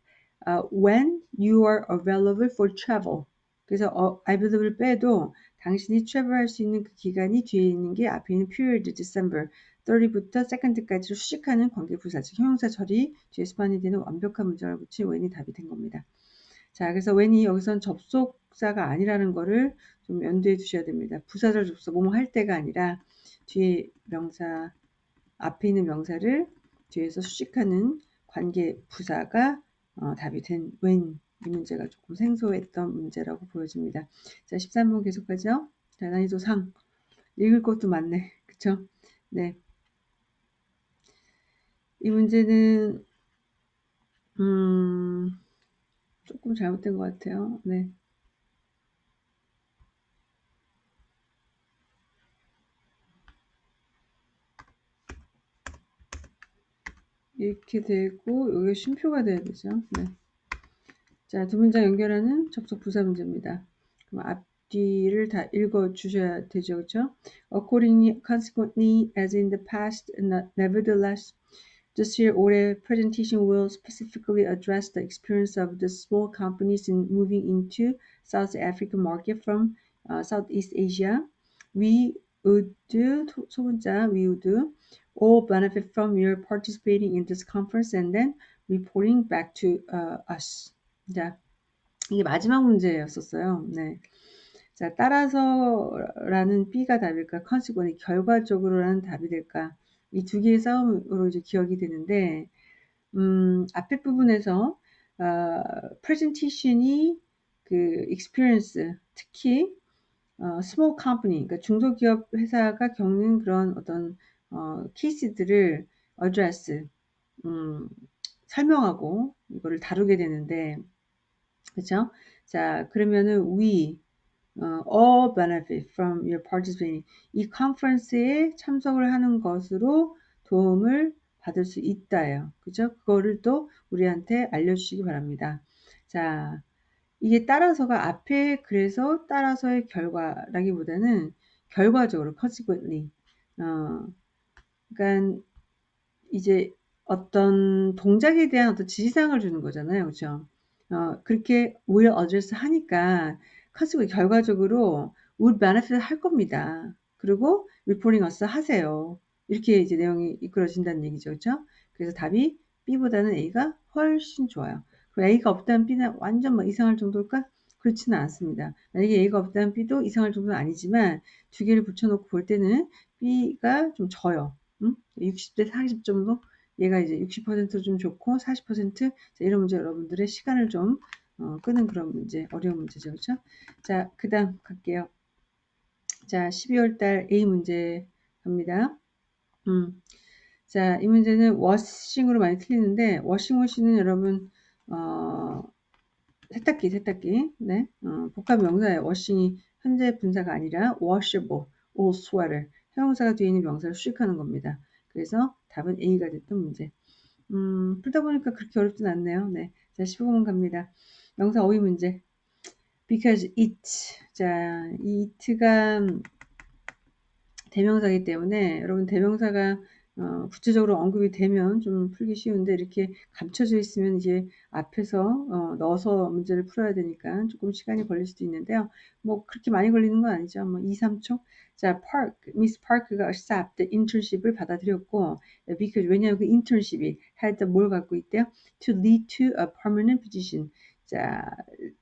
uh, when you are available for travel. 그래서 어, I believe를 빼도 당신이 travel할 수 있는 그 기간이 뒤에 있는 게 앞에 있는 period December 30부터 second까지로 수식하는 관계부사, 즉 형용사 처리 뒤에 스판이 되는 완벽한 문장을 붙인 when이 답이 된 겁니다. 자, 그래서 when이 여기선 접속사가 아니라는 거를 좀 연두해 두셔야 됩니다. 부사절 접속, 뭐뭐 할 때가 아니라 뒤에 명사, 앞에 있는 명사를 뒤에서 수식하는 관계 부사가 어, 답이 된 when 이 문제가 조금 생소했던 문제라고 보여집니다. 자, 13번 계속하죠. 자, 난이도 상. 읽을 것도 많네. 그쵸? 네. 이 문제는, 음, 조금 잘못된 것 같아요. 네. 이렇게 되고 여기 쉼표가 돼야 되죠. 네. 자, 두 문장 연결하는 접속 부사 문제입니다. 그럼 앞뒤를 다 읽어 주셔야 되죠. 그렇죠? Accordingly, consequently, as in the past, nevertheless, This year, 올해 presentation will specifically address the experience of the small companies in moving into South African market from uh, Southeast Asia. We would, 소문자, we would all benefit from your participating in this conference and then reporting back to uh, us. 자, 이게 마지막 문제였었어요. 네. 자, 따라서라는 B가 답일까? consequently, 결과적으로라는 답이 될까? 이 두 개의 싸움으로 이제 기억이 되는데, 음, 앞에 부분에서, 어, presentation이 그 experience, 특히, 어, small company, 그러니까 중소기업 회사가 겪는 그런 어떤, 어, 케이스들을 address, 음, 설명하고 이거를 다루게 되는데, 그죠? 자, 그러면은 we, 어, all benefit from your participating. 이 컨퍼런스에 참석을 하는 것으로 도움을 받을 수 있다요. 그죠? 그거를 또 우리한테 알려주시기 바랍니다. 자, 이게 따라서가 앞에 그래서 따라서의 결과라기보다는 결과적으로 consequently. 어, 그러니까 이제 어떤 동작에 대한 어떤 지시사항을 주는 거잖아요. 그죠? 어, 그렇게 will address 하니까 카스가 결과적으로 would benefit 할 겁니다. 그리고 reporting us 하세요. 이렇게 이제 내용이 이끌어진다는 얘기죠. 그죠? 그래서 답이 B보다는 A가 훨씬 좋아요. 그럼 A가 없다면 B는 완전 뭐 이상할 정도일까? 그렇지는 않습니다. 만약에 A가 없다면 B도 이상할 정도는 아니지만 두 개를 붙여놓고 볼 때는 B가 좀 져요. 음? 60대 40 정도? 얘가 이제 60%좀 좋고 40% 이런 문제 여러분들의 시간을 좀 어, 끄는 그런 문제, 어려운 문제죠. 그렇죠? 자, 그 다음 갈게요. 자, 12월 달 A 문제 갑니다. 음. 자, 이 문제는 워싱으로 많이 틀리는데 워싱머신은 여러분 어, 세탁기, 세탁기. 네. 어, 복합 명사예요. 워싱이 현재 분사가 아니라 washable, all sweater. 형용사가 뒤에 있는 명사를 수식하는 겁니다. 그래서 답은 A가 됐던 문제. 음, 풀다 보니까 그렇게 어렵진 않네요. 네. 자, 15번 갑니다. 명사 어휘 문제. because it. 자, 이 it가 대명사이기 때문에 여러분 대명사가 어, 구체적으로 언급이 되면 좀 풀기 쉬운데 이렇게 감춰져 있으면 이제 앞에서 어, 넣어서 문제를 풀어야 되니까 조금 시간이 걸릴 수도 있는데요. 뭐 그렇게 많이 걸리는 건 아니죠. 뭐 2, 3초. 자, Park, Miss Park가 accept internship을 받아들였고 because 왜냐하면 그 internship이 had 뭘 갖고 있대요? To lead to a permanent position. 자,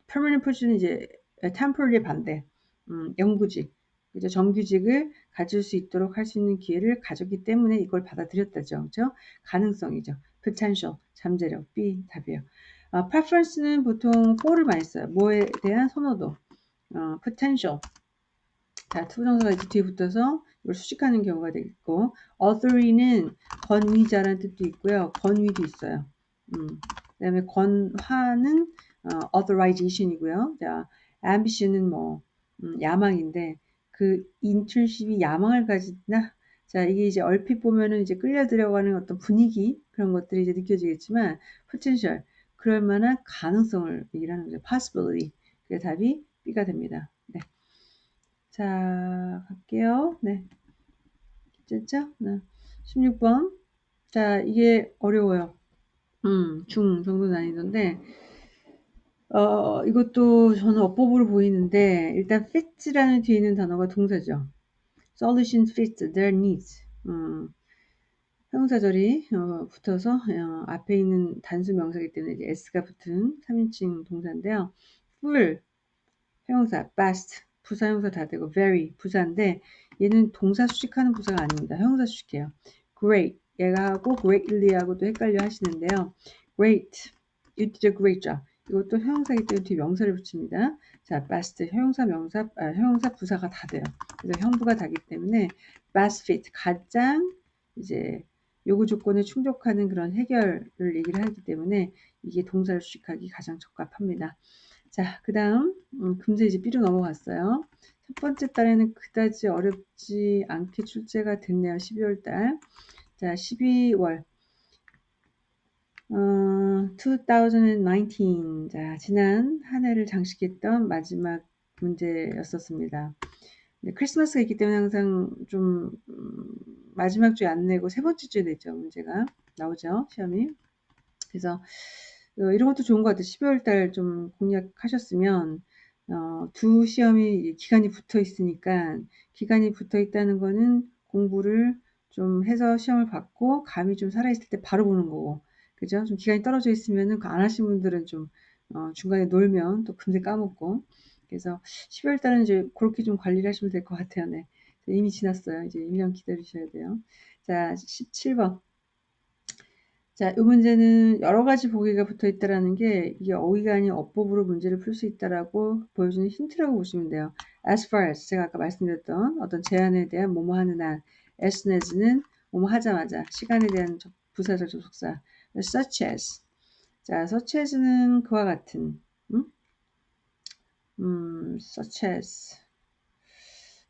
permanent position은 이제 temporary 반대, 음, 영구직. 그죠? 정규직을 가질 수 있도록 할 수 있는 기회를 가졌기 때문에 이걸 받아들였다죠. 그죠? 가능성이죠. potential, 잠재력, B 답이에요. 어, preference는 보통 for를 많이 써요. 뭐에 대한 선호도. 어, potential. 자, 투부정사가 이렇게 뒤에 붙어서 이걸 수식하는 경우가 되겠고, authority는 권위자라는 뜻도 있고요. 권위도 있어요. 음, 그 다음에 권화는 어, authorization이고요. 자, ambition은 뭐 음, 야망인데 그 인턴십이 야망을 가지나? 자 이게 이제 얼핏 보면은 이제 끌려 들어가는 어떤 분위기 그런 것들이 이제 느껴지겠지만 potential 그럴 만한 가능성을 얘기하는 거죠. possibility. 그 답이 B가 됩니다. 네. 자 갈게요. 네. 됐죠? 네. 16번. 자 이게 어려워요. 음, 중 정도 난이던데 어, 이것도 저는 어법으로 보이는데 일단 fits라는 뒤에 있는 단어가 동사죠. solution fits their needs. 음, 형사절이 어, 붙어서 어, 앞에 있는 단수 명사이기 때문에 이제 s가 붙은 3인칭 동사인데요. full 형사, best 부사 형사 다 되고 very 부사인데 얘는 동사 수식하는 부사가 아닙니다. 형사 수식해요. great 얘가 하고 greatly 하고도 헷갈려 하시는데요. great you did a great job 이것도 형용사이기 때문에 뒤에 명사를 붙입니다. 자, best 형용사 명사 아, 형용사 부사가 다 돼요. 그래서 형부가 다기 때문에 best fit 가장 이제 요구 조건에 충족하는 그런 해결을 얘기를 하기 때문에 이게 동사를 수식하기 가장 적합합니다. 자, 그 다음 음, 금세 이제 B로 넘어갔어요. 첫 번째 달에는 그다지 어렵지 않게 출제가 됐네요. 12월 달. 자, 12월 어, 2019. 자, 지난 한 해를 장식했던 마지막 문제였었습니다. 네, 크리스마스가 있기 때문에 항상 좀 음, 마지막 주에 안 내고 세 번째 주에 냈죠. 문제가 나오죠. 시험이. 그래서 어, 이런 것도 좋은 것 같아요. 12월 달 좀 공략하셨으면 어, 두 시험이 기간이 붙어 있으니까 기간이 붙어 있다는 거는 공부를 좀 해서 시험을 받고 감이 좀 살아있을 때 바로 보는 거고 그죠? 좀 기간이 떨어져 있으면은 그안 하신 분들은 좀 어, 중간에 놀면 또 금세 까먹고 그래서 12월 달은 이제 그렇게 좀 관리를 하시면 될 것 같아요. 네. 이미 지났어요. 이제 1년 기다리셔야 돼요. 자, 17번. 자, 이 문제는 여러 가지 보기가 붙어 있다라는 게 이게 어휘가 아닌 어법으로 문제를 풀 수 있다라고 보여주는 힌트라고 보시면 돼요. As far as 제가 아까 말씀드렸던 어떤 제안에 대한 뭐뭐 하는 한 as soon as는 뭐뭐 하자마자 시간에 대한 부사절 접속사 such as 자, such as는 그와 같은 음? 음, such as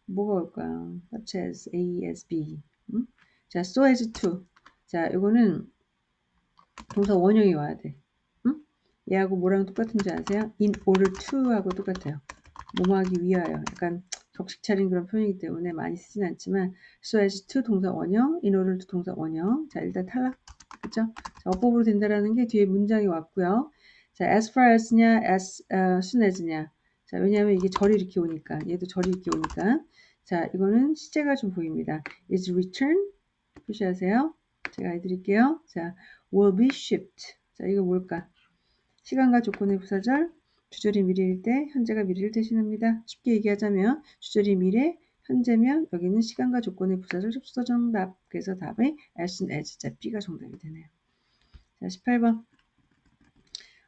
뭐가 올까요? such as A as B 음? 자, so as to 자, 이거는 동사 원형이 와야 돼. 응? 얘하고 뭐랑 똑같은지 아세요? in order to 하고 똑같아요. 뭐뭐 하기 위하여. 약간 격식 차린 그런 표현이기 때문에 많이 쓰진 않지만 so as to 동사 원형, in order to 동사 원형. 자, 일단 탈락. 그죠? 자, 어법으로 된다라는 게 뒤에 문장이 왔고요. 자, as far as냐, as uh, soon as냐. 자, 왜냐하면 이게 절이 이렇게 오니까. 얘도 절이 이렇게 오니까. 자, 이거는 시제가 좀 보입니다. is return 표시하세요. 제가 해드릴게요. 자, will be shipped. 자, 이거 뭘까? 시간과 조건의 부사절, 주절이 미래일 때 현재가 미래를 대신합니다. 쉽게 얘기하자면 주절이 미래, 현재면 여기는 시간과 조건의 부사절 접수사 정답. 그래서 답이 as soon as 자, B가 정답이 되네요. 자, 18번.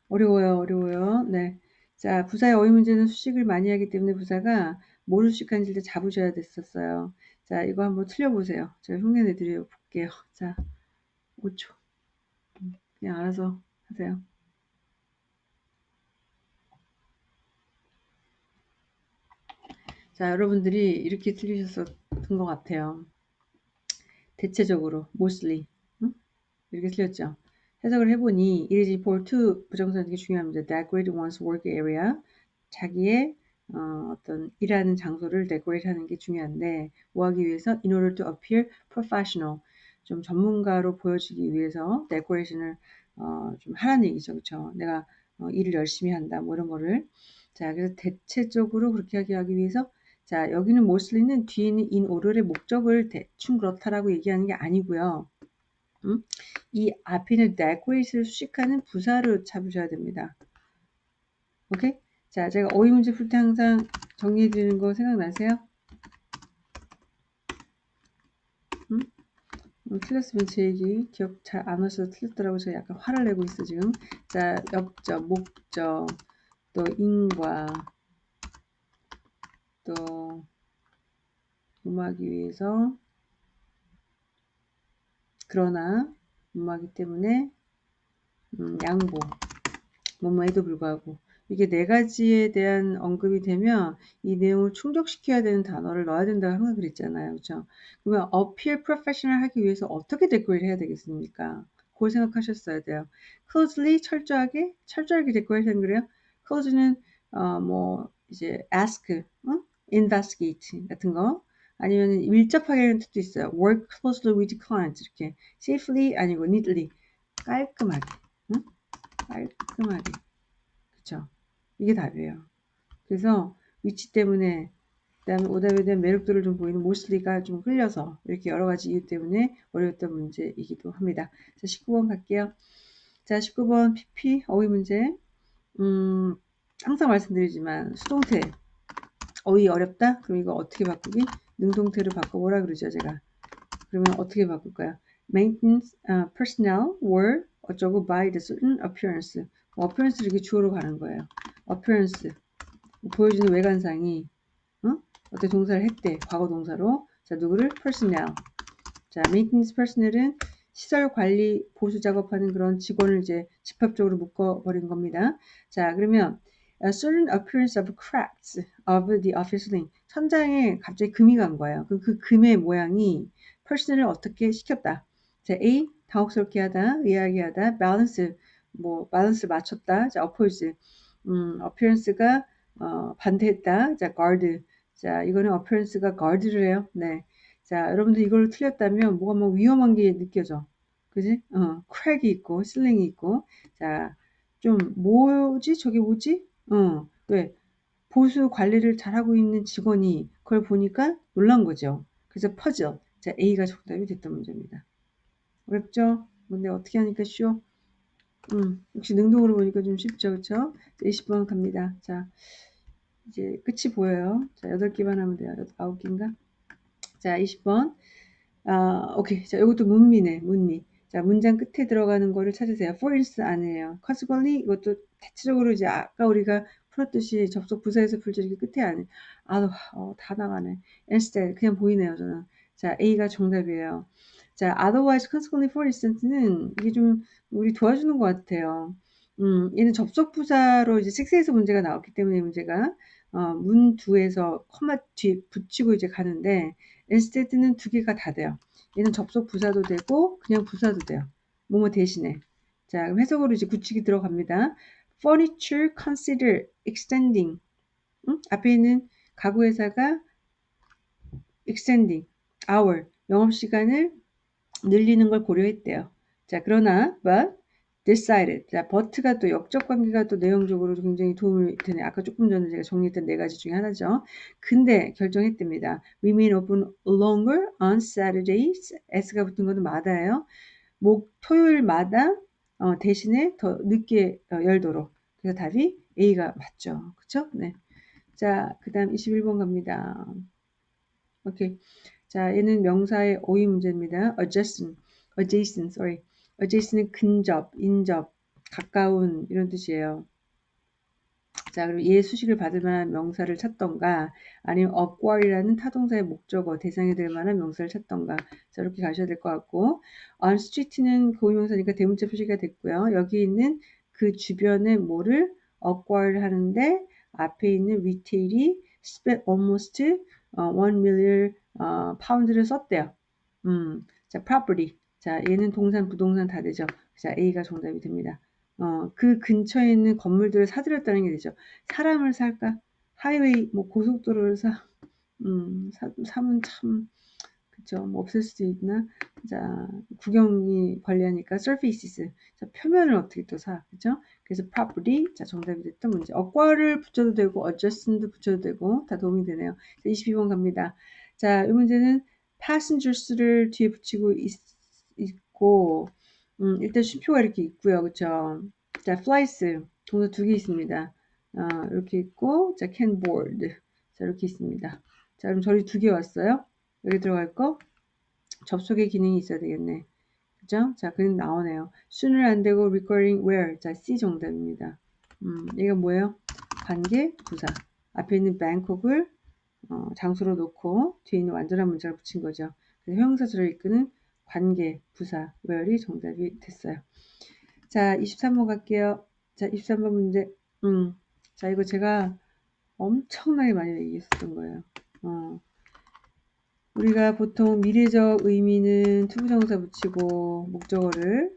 어려워요, 어려워요. 네. 자, 부사의 어휘 문제는 수식을 많이 하기 때문에 부사가 뭐를 수식하는지 를 잡으셔야 됐었어요. 자, 이거 한번 틀려보세요. 제가 흉내 내드려 볼게요. 자, 5초. 그냥 알아서 하세요. 자, 여러분들이 이렇게 틀리셨었던 것 같아요. 대체적으로, mostly. 응? 이렇게 틀렸죠. 해석을 해보니, it is important to 부정사는 되게 중요합니다. decorate one's work area. 자기의 어, 떤 일하는 장소를 decorate 하는 게 중요한데, 뭐 하기 위해서? in order to appear professional. 좀 전문가로 보여지기 위해서 decoration을 어, 좀 하라는 얘기죠. 그렇죠? 내가 어, 일을 열심히 한다. 뭐 이런 거를. 자, 그래서 대체적으로 그렇게 하기 위해서 자, 여기는 mostly는 뒤에 있는 in order의 목적을 대충 그렇다라고 얘기하는 게 아니고요. 음? 이 앞에 있는 decorate를 수식하는 부사를 잡으셔야 됩니다. 오케이? 자, 제가 어휘 문제 풀 때 항상 정리해 드리는 거 생각나세요? 음? 음, 틀렸으면 제 얘기 기억 잘 안 하셔서 틀렸더라고 제가 약간 화를 내고 있어 지금 자 역적 목적 또 인과 또 음악이 위해서 그러나 음악이 때문에 음, 양보 뭐뭐에도 불구하고 이게 네 가지에 대한 언급이 되면 이 내용을 충족시켜야 되는 단어를 넣어야 된다고 항상 그랬잖아요. 그렇죠? 그러면 appear professional 하기 위해서 어떻게 데코레이를 해야 되겠습니까? 그걸 생각하셨어야 돼요. closely 철저하게 철저하게 데코레이션 그래요? close는 어, 뭐 이제 ask, 어? Investigate 같은 거 아니면 밀접하게라는 뜻도 있어요. work closely with clients 이렇게 safely 아니고 neatly 깔끔하게 응? 깔끔하게 그쵸? 이게 답이에요. 그래서 위치 때문에 그다음에 오답에 대한 매력도를 좀 보이는 모슬리가 좀 흘려서 이렇게 여러 가지 이유 때문에 어려웠던 문제이기도 합니다. 자, 19번 갈게요. 자, 19번 PP 어휘 문제. 음, 항상 말씀드리지만 수동태 어휘 어렵다? 그럼 이거 어떻게 바꾸기? 능동태로 바꿔보라 그러죠, 제가. 그러면 어떻게 바꿀까요? Maintenance uh, personnel were 어쩌고 by the certain appearance. 뭐 appearance 이렇게 주어로 가는 거예요. appearance 보여주는 외관상이 어? 어떻게 동사를 했대 과거 동사로 자 누구를 personnel 자 maintenance personnel은 시설 관리 보수 작업하는 그런 직원을 이제 집합적으로 묶어버린 겁니다. 자 그러면 a certain appearance of cracks of the office link 천장에 갑자기 금이 간 거예요. 그, 그 금의 모양이 personnel을 어떻게 시켰다. 자 A 당혹스럽게 하다, 의아하게 하다, balance 뭐 밸런스 맞췄다. 자, 어포즈. 음, 어피런스가 어, 반대했다. 자, guard. 자, 이거는 어피런스가 guard를 해요. 네. 자, 여러분들 이걸 틀렸다면 뭐가 뭐 위험한 게 느껴져. 그지? 어, 크랙이 있고, 슬링이 있고. 자, 좀 뭐지? 저게 뭐지? 어, 왜? 보수 관리를 잘하고 있는 직원이 그걸 보니까 놀란 거죠. 그래서 퍼즐. 자, A가 정답이 됐던 문제입니다. 어렵죠? 근데 어떻게 하니까 쉬워? 음, 역시 능동으로 보니까 좀 쉽죠, 그쵸? 20번 갑니다. 자, 이제 끝이 보여요. 자, 8개만 하면 돼요. 9개인가? 자, 20번. 아, 오케이. 자, 이것도 문미네, 문미. 자, 문장 끝에 들어가는 거를 찾으세요. for instance 안에요. consequently 이것도 대체적으로 이제 아까 우리가 풀었듯이 접속 부사에서. 이렇게 끝에 안에. 아, 어, 다 나가네. instead 그냥 보이네요, 저는. 자, A가 정답이에요. 자, otherwise, consequently, for instance는 이게 좀 우리 도와주는 것 같아요. 음, 얘는 접속 부사로 이제 6에서 문제가 나왔기 때문에 문제가 어, 문 2에서 커마 뒤 붙이고 이제 가는데 instead는 두 개가 다 돼요. 얘는 접속 부사도 되고 그냥 부사도 돼요. 뭐뭐 대신에. 자, 그럼 해석으로 이제 굳히기 들어갑니다. furniture consider extending. 응? 앞에 있는 가구 회사가 extending hour 영업 시간을 늘리는 걸 고려했대요. 자, 그러나 but decided. 자, but가 또 역적 관계가 또 내용적으로 굉장히 도움이 되네. 아까 조금 전에 제가 정리했던 네 가지 중에 하나죠. 근데 결정했답니다. remain open longer on Saturdays. s가 붙은 것은 마다예요. 목 토요일마다 어, 대신에 더 늦게 어, 열도록. 그래서 답이 A가 맞죠. 그쵸? 네. 자, 그 다음 21번 갑니다. 오케이. 자, 얘는 명사의 오이 문제입니다. adjacent, adjacent, sorry. Adjacent은 근접, 인접, 가까운 이런 뜻이에요. 자, 그럼 얘 수식을 받을 만한 명사를 찾던가 아니면 acquire라는 타동사의 목적어, 대상이 될 만한 명사를 찾던가 자, 이렇게 가셔야 될 것 같고 on street는 고유명사니까 대문자 표시가 됐고요. 여기 있는 그 주변에 뭐를 acquire 하는데 앞에 있는 retail이 spent almost 어, 1 million 어, 파운드를 썼대요. 음, 자, property. 자, 얘는 동산, 부동산 다 되죠. 자, A가 정답이 됩니다. 어, 그 근처에 있는 건물들을 사들였다는 게 되죠. 사람을 살까? 하이웨이, 뭐 고속도로를 사, 음, 사, 사면 참, 그죠. 뭐 없을 수도 있나? 자, 구경이 관리하니까 surfaces. 자, 표면을 어떻게 또 사, 그죠? 그래서 property. 자, 정답이 됐던 문제. 어과를 붙여도 되고, adjust도 붙여도 되고, 다 도움이 되네요. 자, 22번 갑니다. 자, 이 문제는 passengers를 뒤에 붙이고 있, 있고, 음, 일단 쉼표가 이렇게 있고요. 그쵸? 자, flies. 동사 두 개 있습니다. 어, 이렇게 있고, 자, board. 자, 이렇게 있습니다. 자, 그럼 저리 두 개 왔어요. 여기 들어갈 거 접속의 기능이 있어야 되겠네. 그죠? 자, 그림 나오네요. sooner 안 되고 requiring where. 자, C 정답입니다. 음, 얘가 뭐예요? 관계 부사. 앞에 있는 Bangkok을 어, 장소로 놓고 뒤에 있는 완전한 문자를 붙인 거죠. 그래서 형용사절을 이끄는 관계, 부사, where이 정답이 됐어요. 자, 23번 갈게요. 자, 23번 문제. 음, 자, 이거 제가 엄청나게 많이 얘기했었던 거예요. 어, 우리가 보통 미래적 의미는 to부정사 붙이고 목적어를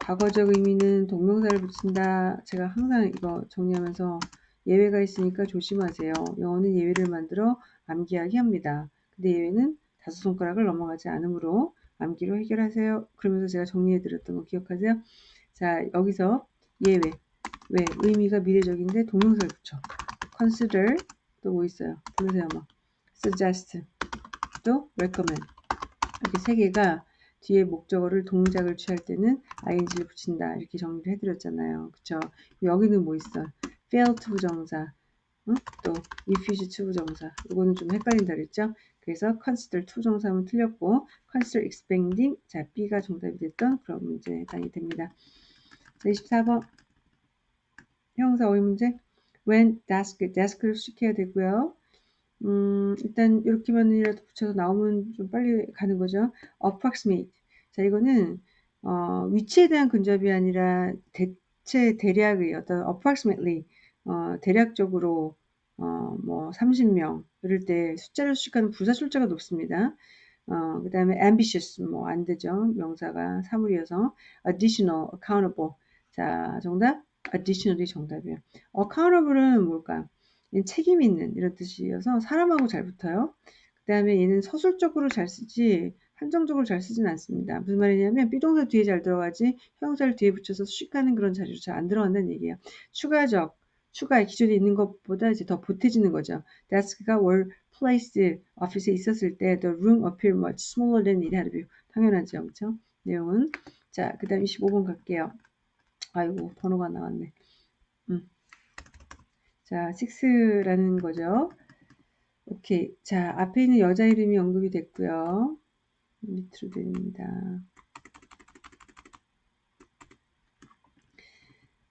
과거적 의미는 동명사를 붙인다. 제가 항상 이거 정리하면서 예외가 있으니까 조심하세요. 영어는 예외를 만들어 암기하게 합니다. 근데 예외는 다섯 손가락을 넘어가지 않으므로 암기로 해결하세요. 그러면서 제가 정리해 드렸던 거 기억하세요? 자, 여기서 예외. 왜? 의미가 미래적인데 동명사를 붙여. consider 또 뭐 있어요? 보세요 뭐. suggest 또 recommend 이렇게 세 개가 뒤에 목적어를 동작을 취할 때는 ing를 붙인다 이렇게 정리를 해드렸잖아요. 그쵸? 여기는 뭐 있어? fail to 부정사 응? 또 refuse to 부정사 이거는 좀 헷갈린다 그랬죠? 그래서 consider 정사하면 틀렸고 consider expanding 자 B가 정답이 됐던 그런 문제당이 됩니다. 자 24번 형사 어휘 문제 when desk desk를 수식해야 되고요. 음, 일단 이렇게만이라도 붙여서 나오면 좀 빨리 가는 거죠. approximate. 자, 이거는 어, 위치에 대한 근접이 아니라 대체 대략의 어떤 approximately 어, 대략적으로 어, 뭐 30명 이럴 때 숫자를 수식하는 부사 출자가 높습니다. 어, 그 다음에 ambitious 뭐 안 되죠. 명사가 사물이어서 additional, accountable. 자, 정답 additional이 정답이에요. accountable은 뭘까? 책임 있는 이런 뜻이어서 사람하고 잘 붙어요. 그 다음에 얘는 서술적으로 잘 쓰지 한정적으로 잘 쓰진 않습니다. 무슨 말이냐면 비동사 뒤에 잘 들어가지 형용사를 뒤에 붙여서 수식하는 그런 자리로 잘 안 들어간다는 얘기예요. 추가적 추가해 기존에 있는 것보다 이제 더 보태지는 거죠. desk가 were placed office에 있었을 때 the room appeared much smaller than it had been. 당연하죠. 그렇죠? 내용은 자, 그다음 25번 갈게요. 아이고, 번호가 나왔네. 음. 자, 6라는 거죠. 오케이. 자, 앞에 있는 여자 이름이 언급이 됐고요. 밑으로 드립니다.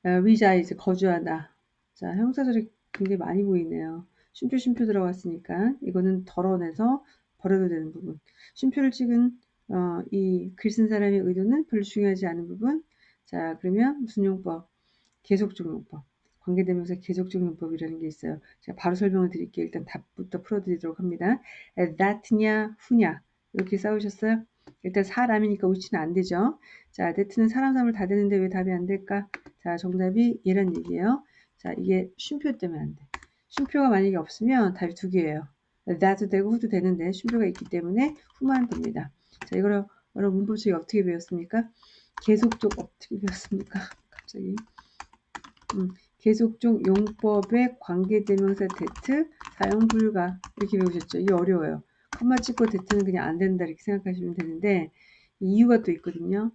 reside, 거주하다. 자, 형사절이 굉장히 많이 보이네요. 쉼표, 쉼표 들어갔으니까 이거는 덜어내서 버려도 되는 부분. 쉼표를 찍은 어, 이 글 쓴 사람의 의도는 별로 중요하지 않은 부분. 자, 그러면 무슨 용법? 계속적 용법. 관계대명사 계속적 용법이라는 게 있어요. 제가 바로 설명을 드릴게요. 일단 답부터 풀어드리도록 합니다. that냐, 후냐 이렇게 싸우셨어요? 일단 사람이니까 우치는 안 되죠. 자, that는 사람 사람을 다 되는데 왜 답이 안 될까? 자, 정답이 얘란 얘기예요. 자, 이게 쉼표 때문에 안 돼. 쉼표가 만약에 없으면 답이 두 개예요. that도 되고 후도 되는데 쉼표가 있기 때문에 후만 됩니다. 자, 이거를 여러분 문법책 어떻게 배웠습니까? 계속적 어떻게 배웠습니까? 갑자기. 음, 계속적 용법의 관계대명사 대트 사용 불가 이렇게 배우셨죠. 이게 어려워요. 컴마 찍고 대트는 그냥 안 된다 이렇게 생각하시면 되는데 이유가 또 있거든요.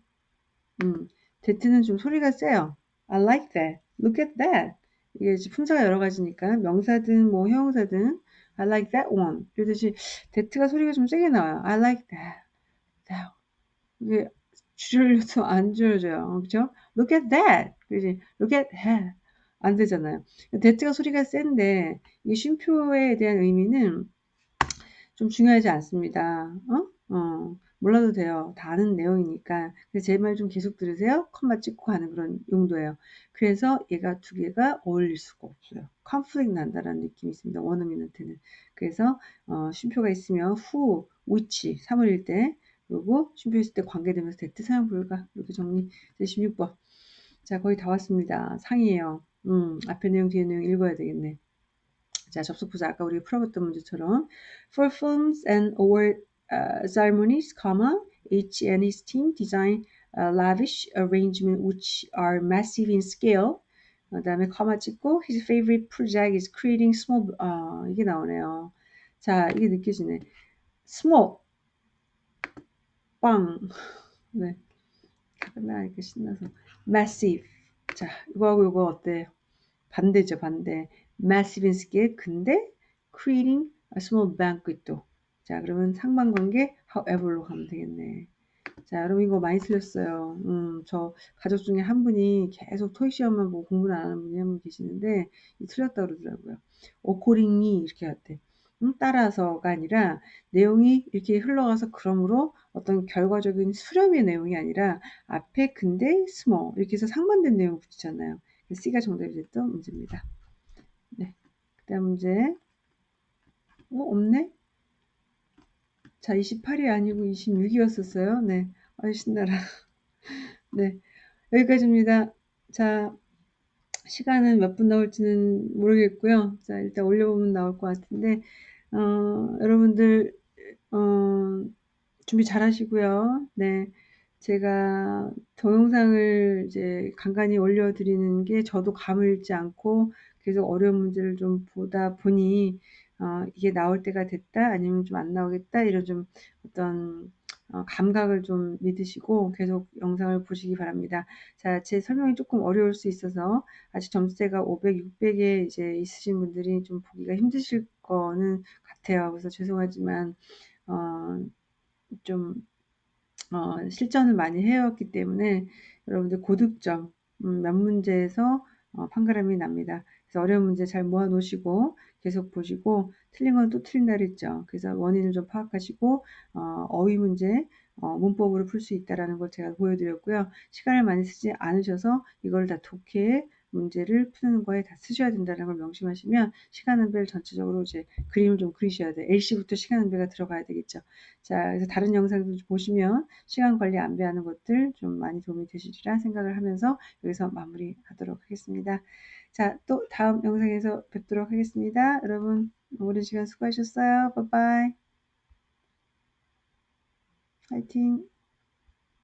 음, 대트는 좀 소리가 세요. I like that. Look at that. 이게 품사가 여러 가지니까 명사든 뭐 형용사든 I like that one. 이러듯이 that가 소리가 좀 세게 나와요. I like that. that. 이게 줄여도 안 줄여져요. 그죠? Look at that. 그지? Look at that. 안 되잖아요. that가 소리가 센데 이 쉼표에 대한 의미는 좀 중요하지 않습니다. 어? 어. 몰라도 돼요. 다 아는 내용이니까. 그래서 제 말 좀 계속 들으세요. 컴마 찍고 가는 그런 용도예요. 그래서 얘가 두 개가 어울릴 수가 없어요. 컨플릭 난다라는 느낌이 있습니다. 원어민한테는. 그래서 어, 쉼표가 있으면 후, which, 3월일 때 그리고 쉼표 있을 때 관계되면서 대트 사용 불가 이렇게 정리 16번 자 거의 다 왔습니다. 상이에요. 음, 앞에 내용 뒤에 내용 읽어야 되겠네. 자 접속 부자 아까 우리 풀어봤던 문제처럼 for films and uh, ceremonies, comma, H and his team design uh, lavish arrangement which are massive in scale. 그 다음에 커마 찍고 his favorite project is creating small 아 이게 나오네요. 자 이게 느껴지네. small 빵 네. 끝나니까 신나서 massive 자 이거하고 이거 어때? 반대죠 반대. massive in scale 근데 creating a small banquet도 자, 그러면 상반관계 however로 가면 되겠네. 자, 여러분 이거 많이 틀렸어요. 음, 저 가족 중에 한 분이 계속 토익 시험만 보고 공부를 안 하는 분이 한 분 계시는데 틀렸다 그러더라고요. accordingly 이렇게 할때 음, 따라서가 아니라 내용이 이렇게 흘러가서 그러므로 어떤 결과적인 수렴의 내용이 아니라 앞에 근데 small 이렇게 해서 상반된 내용을 붙이잖아요. C가 정답이 됐던 문제입니다. 네. 그 다음 문제. 어, 없네? 자, 28이 아니고 26이었었어요. 네. 아유, 신나라. 네. 여기까지입니다. 자, 시간은 몇 분 나올지는 모르겠고요. 자, 일단 올려보면 나올 것 같은데, 어, 여러분들, 어, 준비 잘 하시고요. 네. 제가 동영상을 이제 간간히 올려드리는 게 저도 감을 잃지 않고 계속 어려운 문제를 좀 보다 보니 어, 이게 나올 때가 됐다 아니면 좀 안 나오겠다 이런 좀 어떤 어, 감각을 좀 믿으시고 계속 영상을 보시기 바랍니다. 자, 제 설명이 조금 어려울 수 있어서 아직 점수대가 500, 600에 이제 있으신 분들이 좀 보기가 힘드실 거는 같아요. 그래서 죄송하지만 어, 좀 어, 실전을 많이 해왔기 때문에 여러분들 고득점 음, 몇 문제에서 어, 판가름이 납니다. 어려운 문제 잘 모아 놓으시고 계속 보시고 틀린 건 또 틀린 날 있죠. 그래서 원인을 좀 파악하시고 어, 어휘 문제 어, 문법으로 풀 수 있다라는 걸 제가 보여드렸고요. 시간을 많이 쓰지 않으셔서 이걸 다 독해 문제를 푸는 거에 다 쓰셔야 된다는 걸 명심하시면 시간은별 전체적으로 이제 그림을 좀 그리셔야 돼요. LC부터 시간은별가 들어가야 되겠죠. 자, 그래서 다른 영상들 보시면 시간 관리 안배하는 것들 좀 많이 도움이 되시리라 생각을 하면서 여기서 마무리하도록 하겠습니다. 자, 또 다음 영상에서 뵙도록 하겠습니다. 여러분, 오랜 시간 수고하셨어요. 빠빠이. 화이팅!